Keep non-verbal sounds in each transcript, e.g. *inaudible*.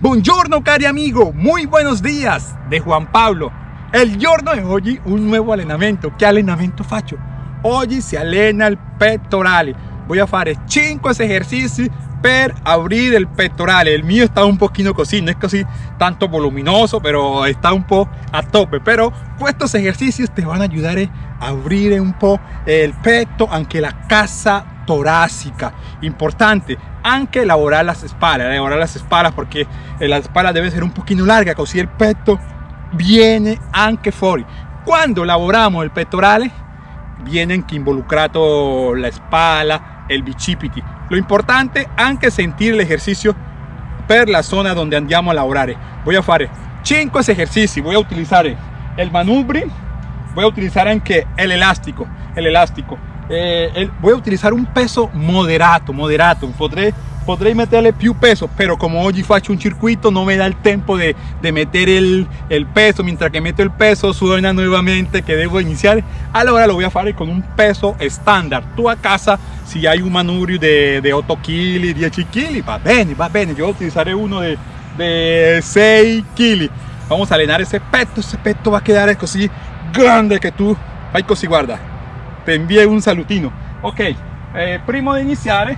Buongiorno cari amigo, muy buenos días de Juan Pablo. El giorno de hoy un nuevo allenamento. ¿Qué allenamento faccio? Oggi si allena il pettorale. Voy a fare 5 ejercicios per abrir el pettorale. El mío está un poquito così, no es così tanto voluminoso, pero está un po' a tope. Pero estos ejercicios te van a ayudar a abrir un po' el petto, anche la casa torácica. Importante, anche elaborar las espaldas, elaborar las espaldas porque la espalda debe ser un poquito larga, così el petto viene anche fuori. Cuando lavoramos el pectorale, viene anche involucrado la espalda, el bicipiti. Lo importante anche sentir el ejercicio per la zona donde andiamo a lavorare. A fare 5 ejercicios, voy a utilizar el manubri, voy a utilizar anche el elástico, el. Eh, voy a utilizar un peso moderato, moderato. Podré potrei metterle più peso pero como hoy faccio un circuito no me da el tiempo de, de meter el, el, peso. Mientras que meto el peso suena nuevamente que debo iniciar. Ahora lo voy a hacer con un peso estándar. Tú a casa si hay un manubrio de, de 8 kg 10 kg va bien va bien yo utilizaré uno de, de 6 kg vamos a llenar ese peto ese peto va a quedar así grande que tú. Fai così guarda te envío un salutino ok eh, primo de iniciar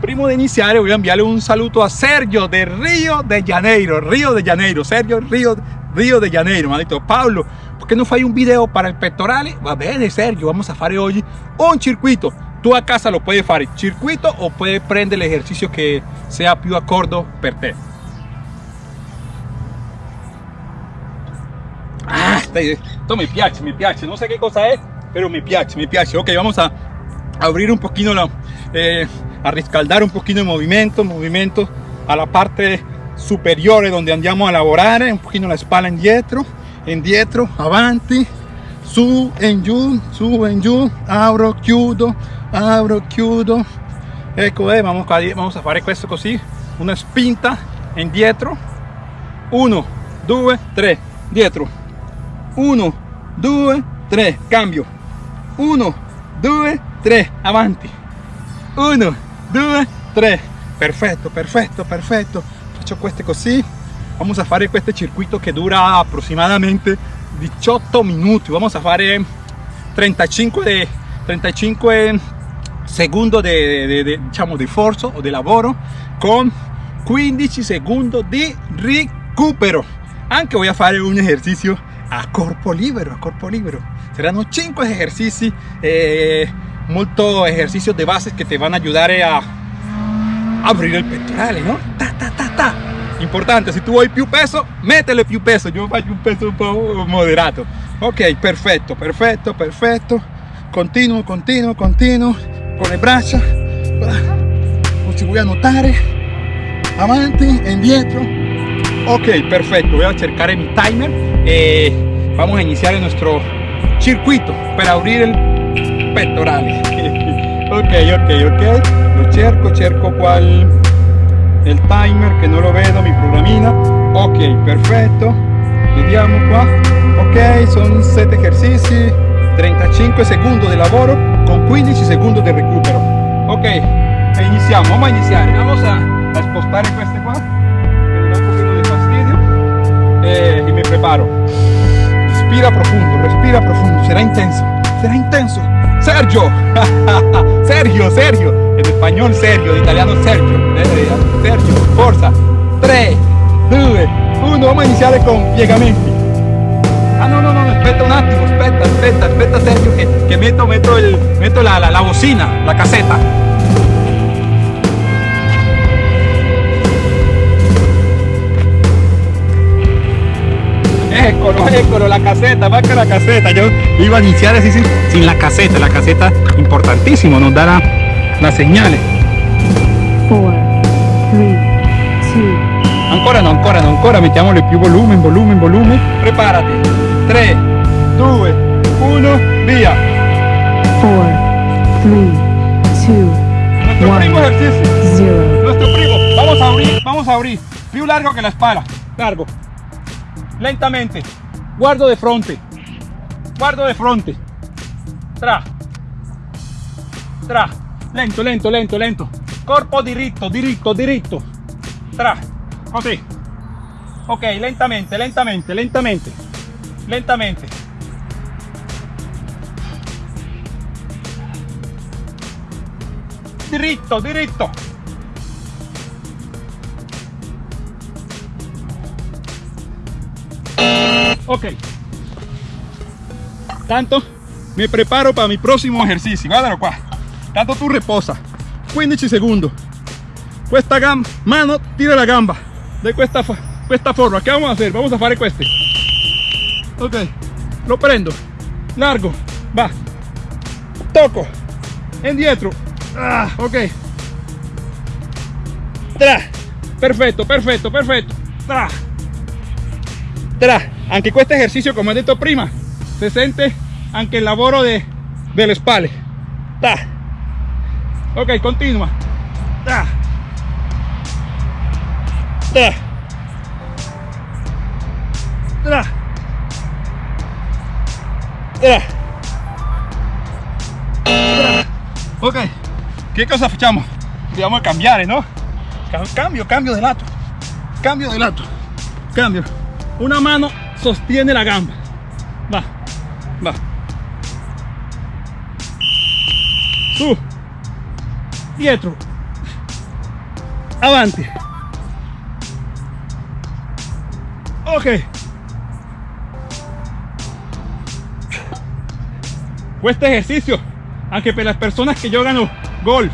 primo de iniciar voy a enviarle un saludo a Sergio de Río de Janeiro, Río de Janeiro, Sergio Río, Río de Janeiro, maldito Pablo, ¿por qué no fai un video para el pectorale? Va bene Sergio, vamos a hacer hoy un circuito, tú a casa lo puedes hacer circuito o puedes prender el ejercicio que sea più accordo per te. Ah, esto me piace, me piace, no sé qué cosa es, pero me piace, me piace. Ok, vamos a abrir un poquito la... Eh, a riscaldar un poquito de movimiento, movimiento a la parte superior donde andiamo a lavorare, un poquito la espalda indietro, indietro, avanti, su, en giù, su, en giù, abro, chiudo, abro, chiudo. Ecco, eh, vamos, vamos a fare questo così, una spinta indietro, 1, 2, 3, dietro, 1, 2, 3, cambio, 1, 2, 3, avanti, 1, 2, 3. Perfetto, perfetto, perfetto. Faccio queste così. Vamos a fare este circuito que dura aproximadamente 18 minuti. Vamos a fare 35 de 35 segundos de, de, de, diciamo, di o di lavoro con 15 segundos di recupero. Anche voy a fare un ejercicio a corpo libero, a corpo libero. Saranno 5 ejercizi eh, molto ejercicios de bases que te van a ayudar a abrir el pectoral, ¿no? Ta, ta, ta, ta. Importante, si tú vuoi più peso, métele più peso. Yo faccio un peso un po' moderato. Ok, perfecto, perfecto, perfecto. Continuo, continuo, continuo. Con le braccia. Non si vuoi annotare. Avanti, indietro. Ok, perfecto. Voy a cercare mi timer. E vamos a iniciar nuestro circuito para abrir el pectorales *laughs* ok ok ok. Lo cerco cerco cual el timer que no lo vedo mi programina. Ok perfecto. Vediamo qua ok son 7 ejercicios. 35 segundos de laboro con 15 segundos de recupero. Ok iniziamo vamos a iniciar. Vamos a, a spostare queste qua respira profundo respira profundo. Será intenso será intenso. Sergio, *laughs* Sergio, Sergio, en español Sergio, en italiano Sergio, Sergio, forza, 3, 2, 1, vamos a iniciar con piegamenti. Ah, no, no, no, espera un attimo, aspetta, aspetta, aspetta Sergio, que, que meto, meto, el, meto la, la, la bocina, la caseta. Eccolo, eccolo, la caseta, que la caseta. Yo iba a iniciar así sin, la caseta. La caseta, importantísimo, nos dará las señales. 4, 3, 2. Ancora no, ancora no, ancora. Mettiamole più volumen, volumen, volumen. Prepárate. 3, 2, 1, via. 4, 3, 2, Nuestro primo ejercicio. 0. Nuestro primo. Vamos a abrir, vamos a abrir. Più largo que la espalda. Largo lentamente. Guardo de frente guardo de frente tra. Tra. Lento lento lento lento. Corpo diritto diritto diritto. Tra. Così. Ok lentamente lentamente lentamente. Lentamente. Diritto diritto ok. Tanto me preparo para mi próximo ejercicio. Guardalo qua tanto tú reposa. 15 segundos esta gamba mano tira la gamba. De esta forma. ¿qué vamos a hacer? vamos a hacer este ok. Lo prendo. Largo. Va. Toco. Indietro ah, ok. Tra. Perfecto perfecto perfecto. Tra. Tra anche questo ejercicio como he dicho prima se siente anche el lavoro de del espalda. Ta. Ok continua ta. Tra tra tra ok che cosa facciamo dobbiamo cambiare no cambio cambio de lato. Cambio de lato. Cambio. Una mano sostiene la gamba. Va va. Su. Dietro. Avanti ok. Este ejercicio aunque para las personas que yo gano golf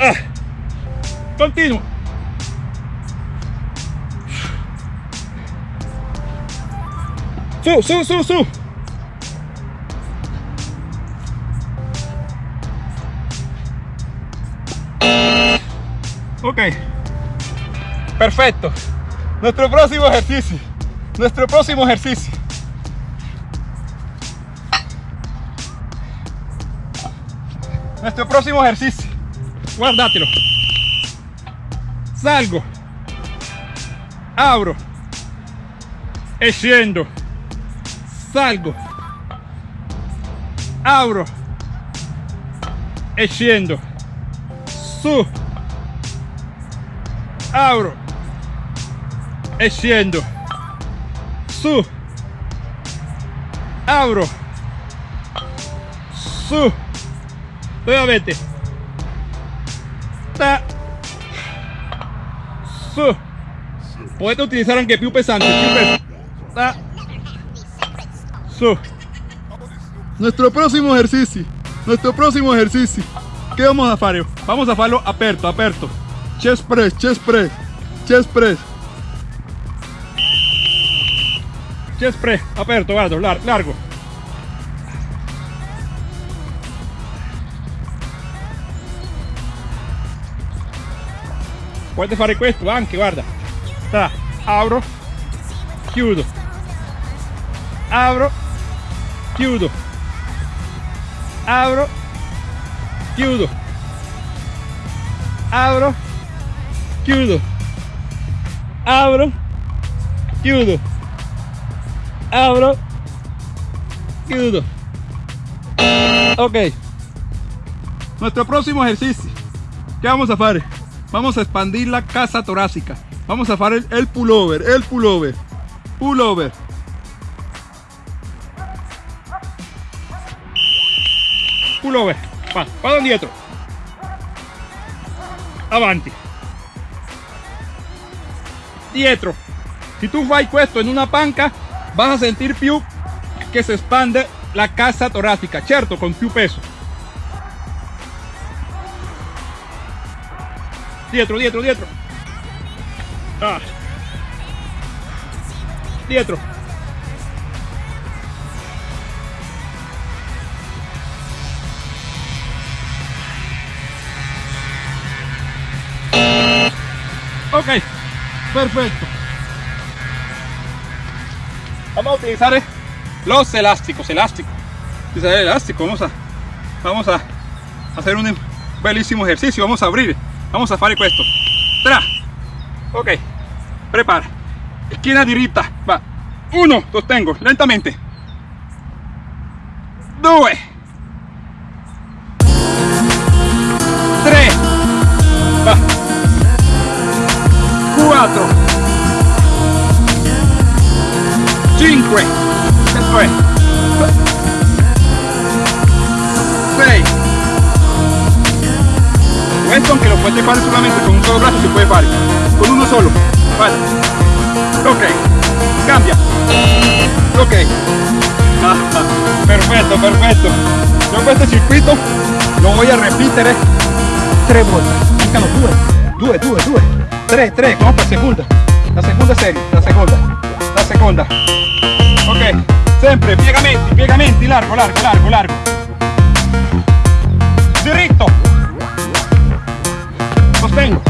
ah, continuo su su su su. Ok. Perfecto. Nuestro próximo ejercicio. Nuestro próximo ejercicio. Nuestro próximo ejercicio. Guardatelo salgo. Abro. E scendo salgo. Abro. E scendo su. Abro. E scendo su. Abro. Su. Nuevamente. Ta. Su. Puedes utilizar aunque più pesante pesante nuestro próximo ejercicio nuestro próximo ejercicio. ¿qué vamos a hacer? vamos a hacerlo aperto aperto. Chest press chest press chest press. Chest press aperto guardo largo. Puoi fare questo anche guarda Sta, apro chiudo. Apro chiudo apro chiudo apro chiudo apro chiudo apro chiudo ok. Nuestro próximo ejercicio. ¿qué vamos a hacer? vamos a expandir la casa torácica. Vamos a hacer el, pullover el pullover pullover pullover va, vado dietro avanti dietro si tú fai esto en una panca vas a sentir più que se expande la casa torácica cierto con più peso Dietro, dietro, dietro. Ah. Dietro. Ok, perfecto. Vamos a utilizar eh, los elásticos, elástico. Utilizar el elástico, vamos a, vamos a hacer un bellísimo ejercicio, vamos a abrir vamos a fare questo tra. Ok prepara. Esquina diritta va. Uno sostengo lentamente. Due. Tre 9, 6. Esto aunque lo puedes fare solamente con un solo brazo se puede fare. Con uno solo. Vale. Ok. Cambia. Ok. *laughs* perfecto, perfecto. Yo este circuito lo voy a repetir tres volte. Mancano due, due, due, due. Tre, tre, vamos per segunda. La segunda serie, la seconda. Seconda. Ok. Sempre piegamenti, piegamenti, largo, largo, largo, largo. Diritto. Sostengo.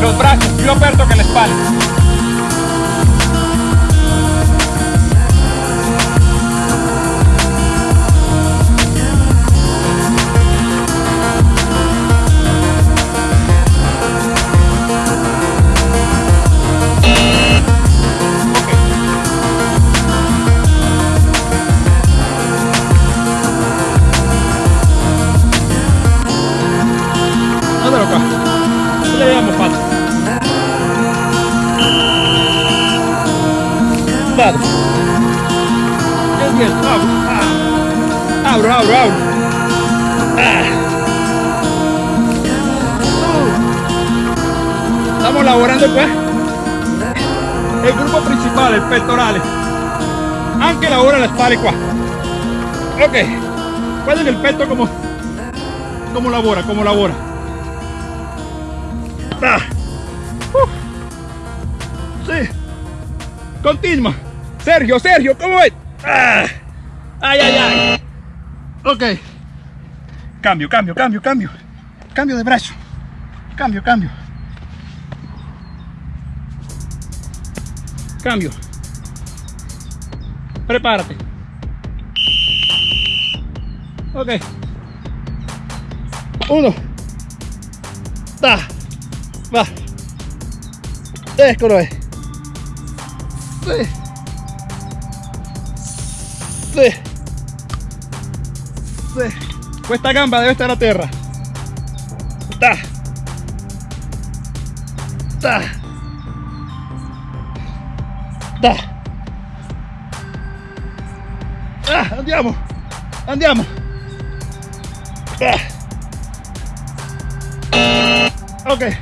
Los brazos più aperto que la espalda. Abro, abro, abro. Ah. Estamos lavorando pues el grupo principal, el pectoral. Aunque lavora la espalda qua. Ok. Guarden el pecho como como labora, como labora. Ah. Sí. Continua. Sergio, Sergio, ¿cómo es? Ah. Ay, ay, ay. Ok. Cambio, cambio, cambio, cambio. Cambio de brazo. Cambio, cambio. Cambio. Prepárate. Ok. Uno. Da. Va. Eccolo è. Sì. Sì. Esta gamba debe estar a tierra. Ta. Ta. Ta. Ah, andiamo. Andiamo. Ah. Ok.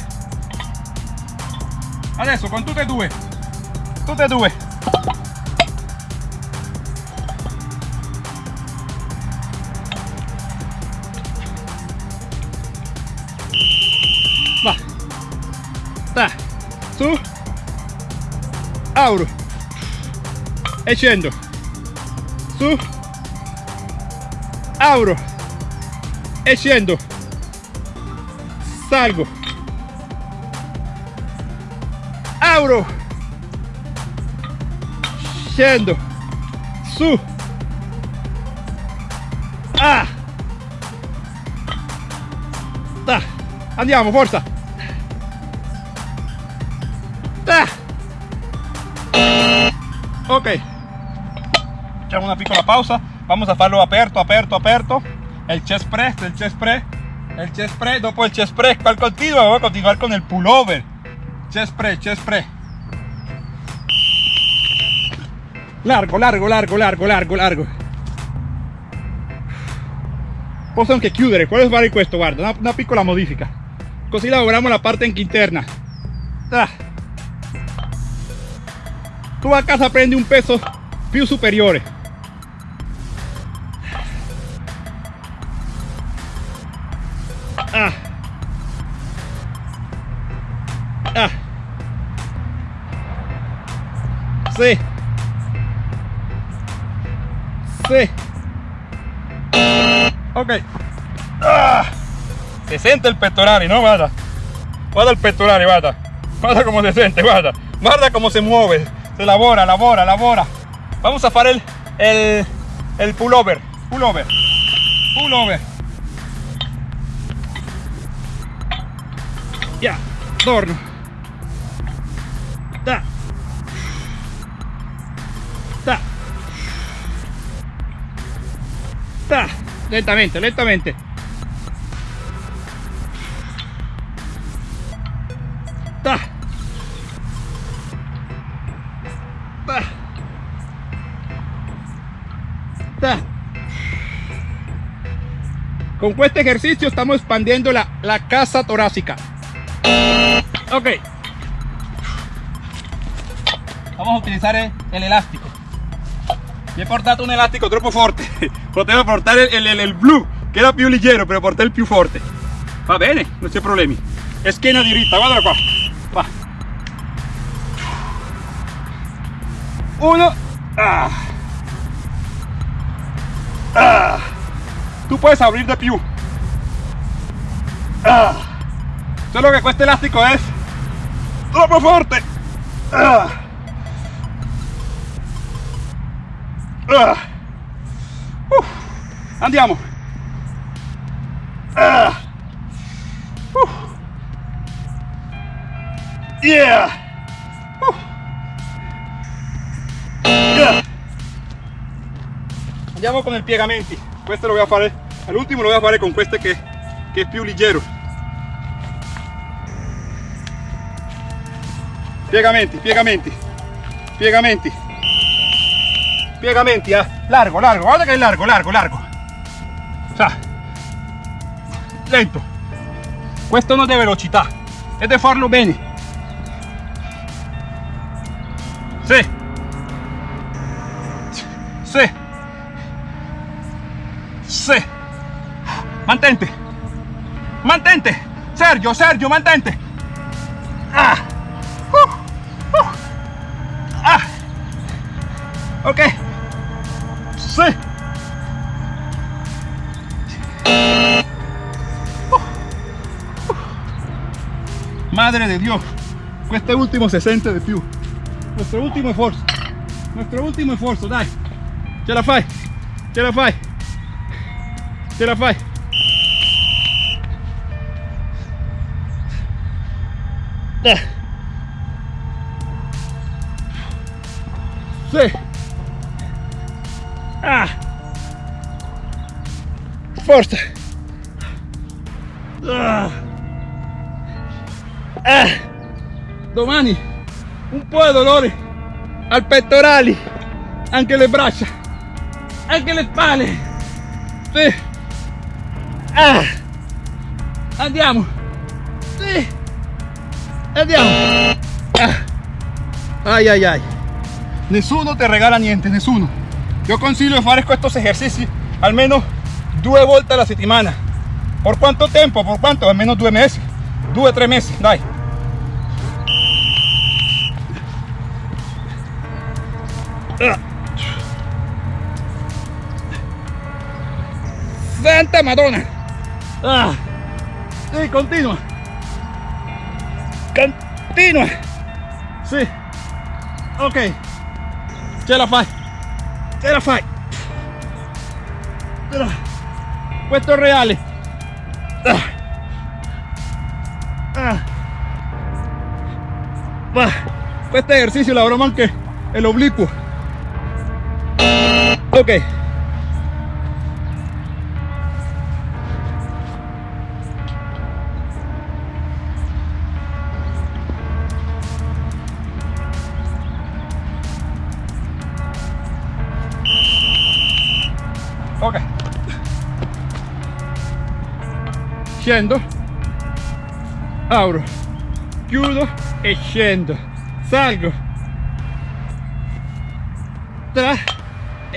Adesso con tutte e due. Tutte e due. Su auro. E scendo su auro. E scendo salgo. Auro. Scendo su. Ah. Da andiamo forza echamos una piccola pausa, vamos a farlo aperto, aperto, aperto, el chest press, el chest press, el chest press, dopo el chest press, ¿cuál continúa? Voy a continuar con el pullover, chest press, chest press. Largo, largo, largo, largo, largo, largo. Posso anche chiudere, quello fare questo, guarda, una, una piccola modifica. Così lavoriamo la parte anche interna. Ah. tú a casa prende un peso più superior sí. Sí. Ok. Ah. se siente el pectoral no guarda. Guarda el pectoral guarda. Guarda como se siente guarda. Guarda cómo se mueve. Se labora, labora, labora. Vamos a hacer el, el, el pullover, pullover, pullover. Ya, torno. Ta. Lentamente, lentamente. Ta. Ta. Ta. Con este ejercicio estamos expandiendo la, la casa torácica. Ok. Vamos a utilizar el, el elástico. Es importante un elástico tropo fuerte. *laughs* Potevo portare il, il, il blu, che era più leggero, per portare il più forte. Va bene, non c'è problemi. Schiena diritta, guarda qua. Va. Uno. Ah. Ah. Tú puedes abrir de più. Ah. Solo que este elástico es troppo forte. Ah. Ah. Uh. Andiamo. Uh. Yeah. Andiamo con il piegamenti. Questo lo a fare, all'ultimo lo a fare con questo che, che è più leggero. Piegamenti, piegamenti, piegamenti, piegamenti, eh. largo, largo, guarda che è largo, largo, largo. Sa. Lento. Questo non è velocità, è di farlo bene. Sì. Sì. Sì. Mantente. Mantente. Sergio, Sergio, mantente. Ah. Uh. Uh. Ah. Ok. Madre de Dios, questo ultimo se sente di più. Nuestro ultimo esfuerzo. Nuestro ultimo esfuerzo, dai. Ce la fai. Ce la fai. Ce la fai. Sì. Ah. Forza. Domani un po' di dolore al pettorali, anche le braccia, anche le spalle. Sì. Ah. Andiamo. Sì. Andiamo. Ay, ay, ay. Nessuno te regala niente, nessuno. Yo consiglio fare estos ejercicios al menos due volte alla settimana. ¿Por cuánto tiempo? ¿Por cuánto? Al menos due mesi. Due, tre mesi, dai. Santa Madonna. Ah. Sí, continua. Continua. Sí. Ok. Ce la fai. Ce la fai. Questo è reale. Ah. Ah. Va. Questo ejercicio lavoramos anche el oblicuo. Ok. Ok. Scendo. Auro. Chiudo e scendo. Salgo. Tra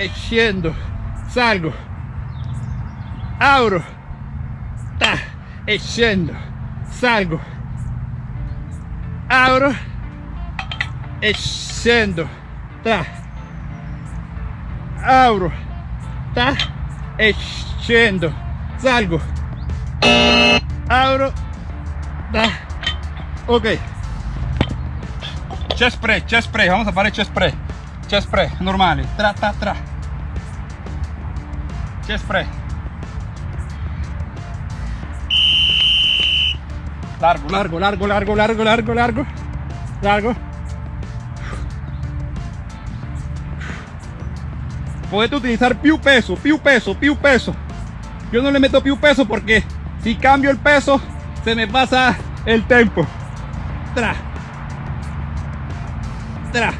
e scendo. Salgo. Auro. Ta e scendo. Salgo. Auro e scendo. Tra. Auro. Ta e scendo. Salgo. Auro. Ta. Ok. Chest press, chest press. Vamos a fare chest press. Chest press, normale. Tra, tra, tra. Chest press. Largo, largo, largo, largo, largo, largo, largo. Largo. Potete utilizar più peso, più peso, più peso. Yo no le meto più peso porque si cambio el peso se me pasa el tempo. Tra. Tra.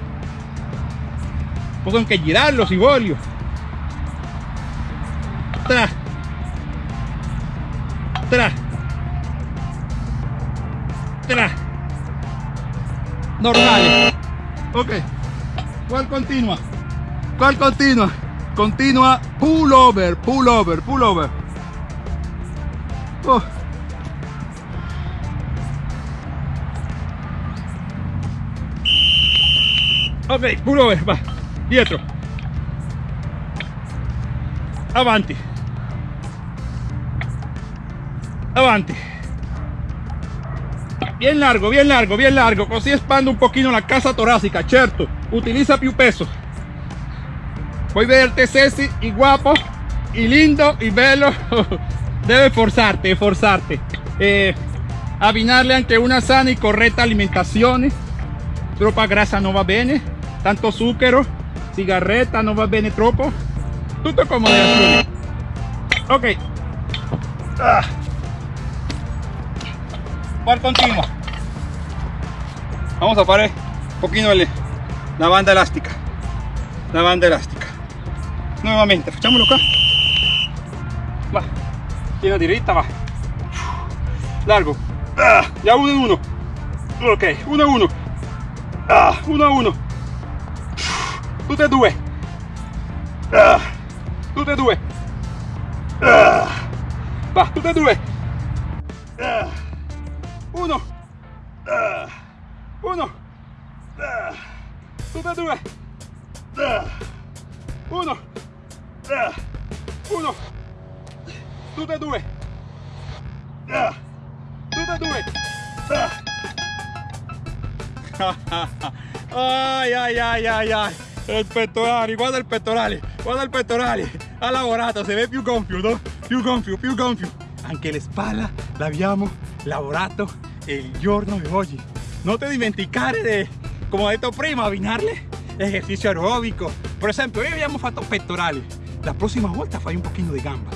Pues que girarlo si voglio. Tra. tra, tra, normale, ok, ¿cuál continua? ¿Cuál continua? Continua pull over, pull over, pull over. Oh. Ok, pull over, va, dietro. Avanti. Avanti. Bien largo, bien largo, bien largo. Così espando un pochino la casa torácica, certo. Utiliza più peso. Puoi verte sexy y guapo y lindo y bello. *laughs* Debe forzarte, forzarte. Eh, abbinarle anche una sana y correcta alimentazione. Troppa grasa no va bene. Tanto zucchero, sigarreta no va bene troppo. Tutto con moderazione. Ok. Ah. ¿Cuál continua? Vamos a parar un poquito la banda elástica. La banda elástica. Nuevamente, facciamolo qua. Va. Tiene directa, va. Largo. Ah, ya uno en uno. Ok, uno a uno. Ah, uno a uno. Tutte e due. Ah, tutte due. Ah, va, tutte e due. Ah, uno. Ah, uno. Ah, tutte e due. Ah, uno. Ah, uno. Tutte e due. Ah, tutte e due. Ah. *laughs* ay, ay, ay, ay, ay. Il pettorale, guarda il pettorale, guarda il pettorale. Ha lavorato, se ve più gonfio, no? Più gonfio, più gonfio. Anche le spalla l'abbiamo lavorato il giorno di oggi. Non ti dimenticare di, come ho detto prima, abbinarle esercizio aerobico. Per esempio, noi abbiamo fatto pettorali. La prossima volta fai un pochino di gamba.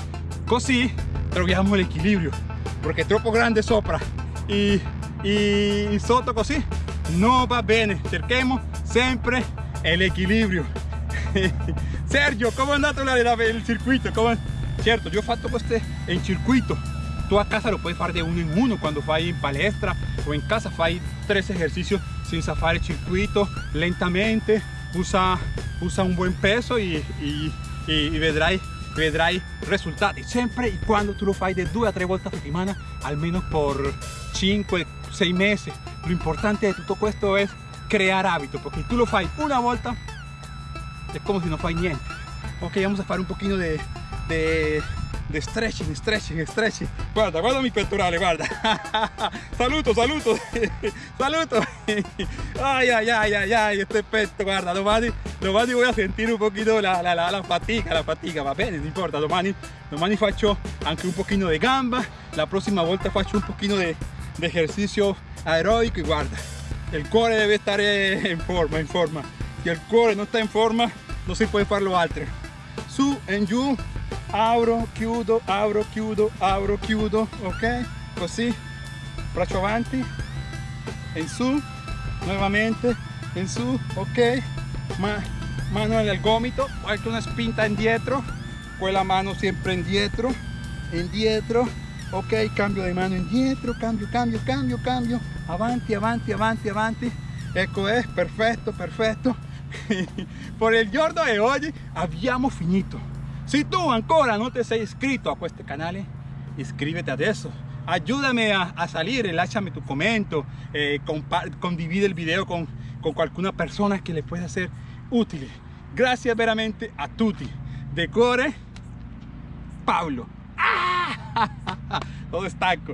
Così troviamo l'equilibrio. Perché troppo grande sopra e, e sotto così non va bene. Cerchiamo sempre l'equilibrio. *laughs* Sergio, come è andato il circuito? Come... Certo, ho fatto questo in circuito. Tu a casa lo puoi fare di uno in uno quando fai in palestra o in casa fai tre esercizi senza fare circuito, lentamente, usa, usa un buon peso e, e, e vedrai, vedrai risultati. Sempre e quando tu lo fai di due a tre volte a settimana, almeno per 5-6 mesi. Lo importante di tutto questo è crear hábito, porque tú lo fai una volta, es como si no fai niente. Ok, vamos a fare un poquito de, de, de stretching, stretching, stretching. Guarda, guarda mi pettorale, guarda. *laughs* saluto, saluto, *laughs* saluto. Ay, ay, ay, ay, ay, este petto, guarda, domani, domani voy a sentir un poquito la, la, la, la fatica, la fatica, va bene, non importa, domani, domani faccio anche un pochino de gamba, la prossima volta faccio un pochino de, de ejercicio aeróbico y guarda, il cuore deve stare in forma, in forma. Se il cuore non sta in forma, non si può farlo altro. Su e giù, apro, chiudo, apro, chiudo, apro, chiudo, ok? Così, braccio avanti, in su, nuovamente, in su, ok? Ma, mano nel gomito, qualche una spinta indietro, quella mano sempre indietro, indietro, ok? Cambio di mano indietro, cambio, cambio, cambio, cambio, avanti, avanti, avanti, avanti. Ecco è, perfetto, perfetto. *laughs* per il giorno di oggi abbiamo finito. Se tu ancora non ti sei iscritto a questo canale, iscrivete adesso. Ayúdame a, a salir, lasciami tu commento, eh, condivide il video con, con qualcuna persona che le pueda ser utile. Grazie veramente a tutti. De cuore, Pablo. ¡Ah! *laughs* Todo estanco.